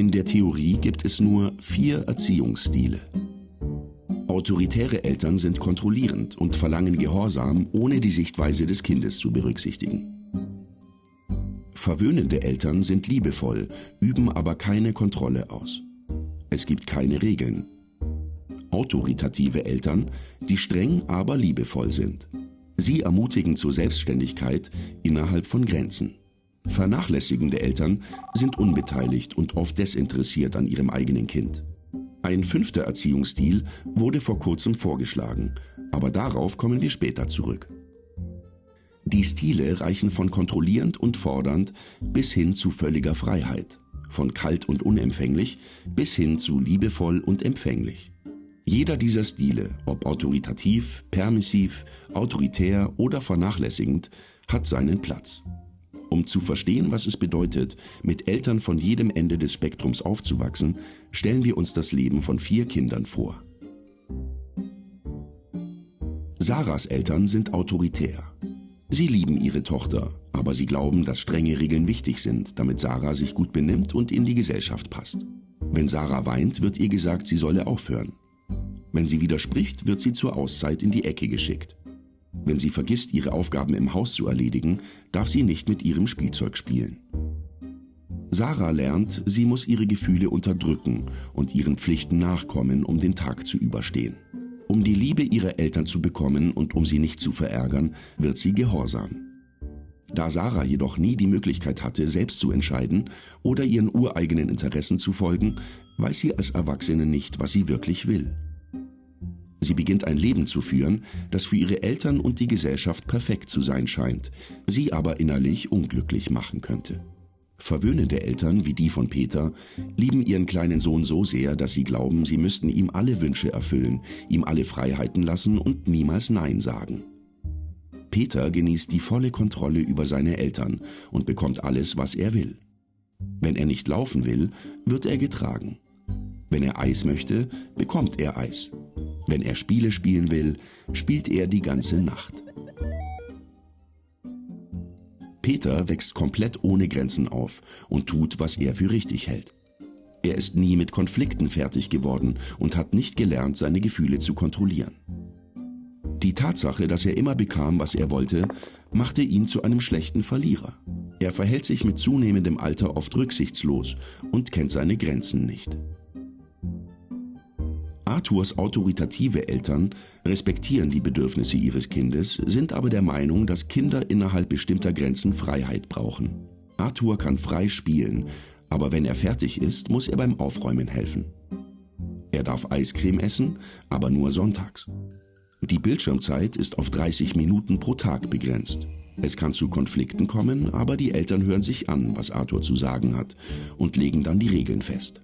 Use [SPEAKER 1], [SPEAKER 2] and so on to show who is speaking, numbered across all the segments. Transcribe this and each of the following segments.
[SPEAKER 1] In der Theorie gibt es nur vier Erziehungsstile. Autoritäre Eltern sind kontrollierend und verlangen Gehorsam, ohne die Sichtweise des Kindes zu berücksichtigen. Verwöhnende Eltern sind liebevoll, üben aber keine Kontrolle aus. Es gibt keine Regeln. Autoritative Eltern, die streng, aber liebevoll sind. Sie ermutigen zur Selbstständigkeit innerhalb von Grenzen. Vernachlässigende Eltern sind unbeteiligt und oft desinteressiert an ihrem eigenen Kind. Ein fünfter Erziehungsstil wurde vor kurzem vorgeschlagen, aber darauf kommen wir später zurück. Die Stile reichen von kontrollierend und fordernd bis hin zu völliger Freiheit, von kalt und unempfänglich bis hin zu liebevoll und empfänglich. Jeder dieser Stile, ob autoritativ, permissiv, autoritär oder vernachlässigend, hat seinen Platz. Um zu verstehen, was es bedeutet, mit Eltern von jedem Ende des Spektrums aufzuwachsen, stellen wir uns das Leben von vier Kindern vor. Sarahs Eltern sind autoritär. Sie lieben ihre Tochter, aber sie glauben, dass strenge Regeln wichtig sind, damit Sarah sich gut benimmt und in die Gesellschaft passt. Wenn Sarah weint, wird ihr gesagt, sie solle aufhören. Wenn sie widerspricht, wird sie zur Auszeit in die Ecke geschickt. Wenn sie vergisst, ihre Aufgaben im Haus zu erledigen, darf sie nicht mit ihrem Spielzeug spielen. Sarah lernt, sie muss ihre Gefühle unterdrücken und ihren Pflichten nachkommen, um den Tag zu überstehen. Um die Liebe ihrer Eltern zu bekommen und um sie nicht zu verärgern, wird sie gehorsam. Da Sarah jedoch nie die Möglichkeit hatte, selbst zu entscheiden oder ihren ureigenen Interessen zu folgen, weiß sie als Erwachsene nicht, was sie wirklich will. Sie beginnt ein Leben zu führen, das für ihre Eltern und die Gesellschaft perfekt zu sein scheint, sie aber innerlich unglücklich machen könnte. Verwöhnende Eltern wie die von Peter lieben ihren kleinen Sohn so sehr, dass sie glauben, sie müssten ihm alle Wünsche erfüllen, ihm alle Freiheiten lassen und niemals Nein sagen. Peter genießt die volle Kontrolle über seine Eltern und bekommt alles, was er will. Wenn er nicht laufen will, wird er getragen. Wenn er Eis möchte, bekommt er Eis. Wenn er Spiele spielen will, spielt er die ganze Nacht. Peter wächst komplett ohne Grenzen auf und tut, was er für richtig hält. Er ist nie mit Konflikten fertig geworden und hat nicht gelernt, seine Gefühle zu kontrollieren. Die Tatsache, dass er immer bekam, was er wollte, machte ihn zu einem schlechten Verlierer. Er verhält sich mit zunehmendem Alter oft rücksichtslos und kennt seine Grenzen nicht. Arthurs autoritative Eltern respektieren die Bedürfnisse ihres Kindes, sind aber der Meinung, dass Kinder innerhalb bestimmter Grenzen Freiheit brauchen. Arthur kann frei spielen, aber wenn er fertig ist, muss er beim Aufräumen helfen. Er darf Eiscreme essen, aber nur sonntags. Die Bildschirmzeit ist auf 30 Minuten pro Tag begrenzt. Es kann zu Konflikten kommen, aber die Eltern hören sich an, was Arthur zu sagen hat und legen dann die Regeln fest.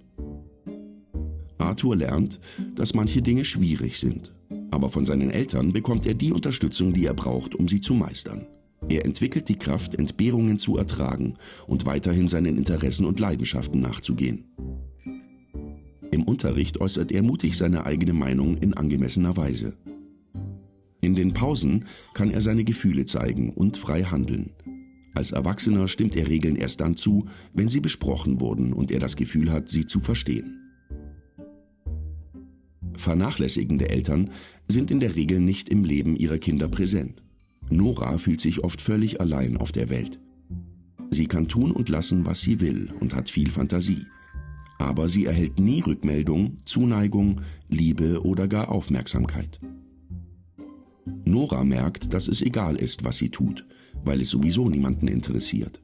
[SPEAKER 1] Arthur lernt, dass manche Dinge schwierig sind. Aber von seinen Eltern bekommt er die Unterstützung, die er braucht, um sie zu meistern. Er entwickelt die Kraft, Entbehrungen zu ertragen und weiterhin seinen Interessen und Leidenschaften nachzugehen. Im Unterricht äußert er mutig seine eigene Meinung in angemessener Weise. In den Pausen kann er seine Gefühle zeigen und frei handeln. Als Erwachsener stimmt er Regeln erst dann zu, wenn sie besprochen wurden und er das Gefühl hat, sie zu verstehen. Vernachlässigende Eltern sind in der Regel nicht im Leben ihrer Kinder präsent. Nora fühlt sich oft völlig allein auf der Welt. Sie kann tun und lassen, was sie will und hat viel Fantasie. Aber sie erhält nie Rückmeldung, Zuneigung, Liebe oder gar Aufmerksamkeit. Nora merkt, dass es egal ist, was sie tut, weil es sowieso niemanden interessiert.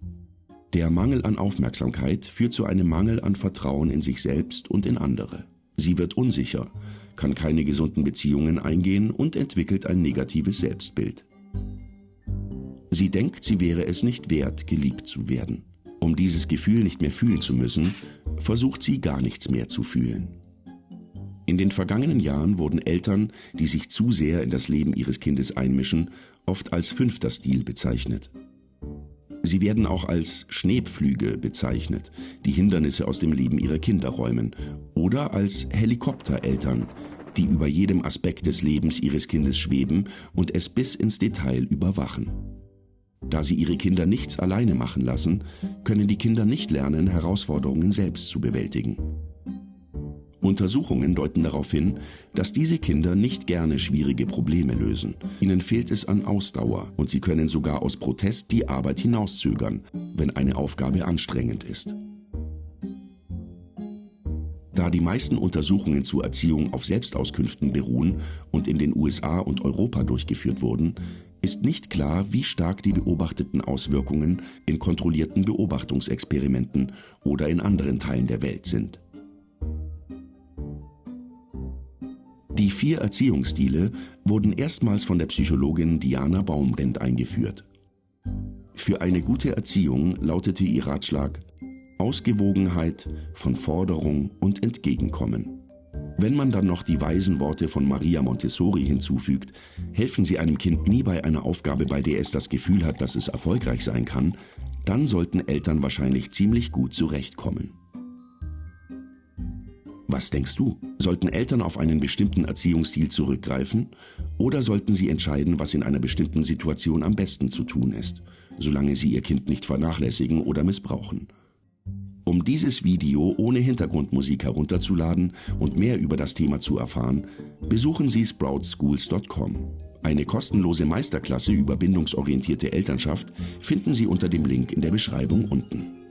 [SPEAKER 1] Der Mangel an Aufmerksamkeit führt zu einem Mangel an Vertrauen in sich selbst und in andere. Sie wird unsicher, kann keine gesunden Beziehungen eingehen und entwickelt ein negatives Selbstbild. Sie denkt, sie wäre es nicht wert, geliebt zu werden. Um dieses Gefühl nicht mehr fühlen zu müssen, versucht sie gar nichts mehr zu fühlen. In den vergangenen Jahren wurden Eltern, die sich zu sehr in das Leben ihres Kindes einmischen, oft als fünfter Stil bezeichnet. Sie werden auch als Schneepflüge bezeichnet, die Hindernisse aus dem Leben ihrer Kinder räumen, oder als Helikoptereltern, die über jedem Aspekt des Lebens ihres Kindes schweben und es bis ins Detail überwachen. Da sie ihre Kinder nichts alleine machen lassen, können die Kinder nicht lernen, Herausforderungen selbst zu bewältigen. Untersuchungen deuten darauf hin, dass diese Kinder nicht gerne schwierige Probleme lösen. Ihnen fehlt es an Ausdauer und sie können sogar aus Protest die Arbeit hinauszögern, wenn eine Aufgabe anstrengend ist. Da die meisten Untersuchungen zur Erziehung auf Selbstauskünften beruhen und in den USA und Europa durchgeführt wurden, ist nicht klar, wie stark die beobachteten Auswirkungen in kontrollierten Beobachtungsexperimenten oder in anderen Teilen der Welt sind. Die vier Erziehungsstile wurden erstmals von der Psychologin Diana Baumrind eingeführt. Für eine gute Erziehung lautete ihr Ratschlag Ausgewogenheit von Forderung und Entgegenkommen. Wenn man dann noch die weisen Worte von Maria Montessori hinzufügt, helfen sie einem Kind nie bei einer Aufgabe, bei der es das Gefühl hat, dass es erfolgreich sein kann, dann sollten Eltern wahrscheinlich ziemlich gut zurechtkommen. Was denkst du? Sollten Eltern auf einen bestimmten Erziehungsstil zurückgreifen oder sollten sie entscheiden, was in einer bestimmten Situation am besten zu tun ist, solange sie ihr Kind nicht vernachlässigen oder missbrauchen? Um dieses Video ohne Hintergrundmusik herunterzuladen und mehr über das Thema zu erfahren, besuchen Sie sproutschools.com. Eine kostenlose Meisterklasse über bindungsorientierte Elternschaft finden Sie unter dem Link in der Beschreibung unten.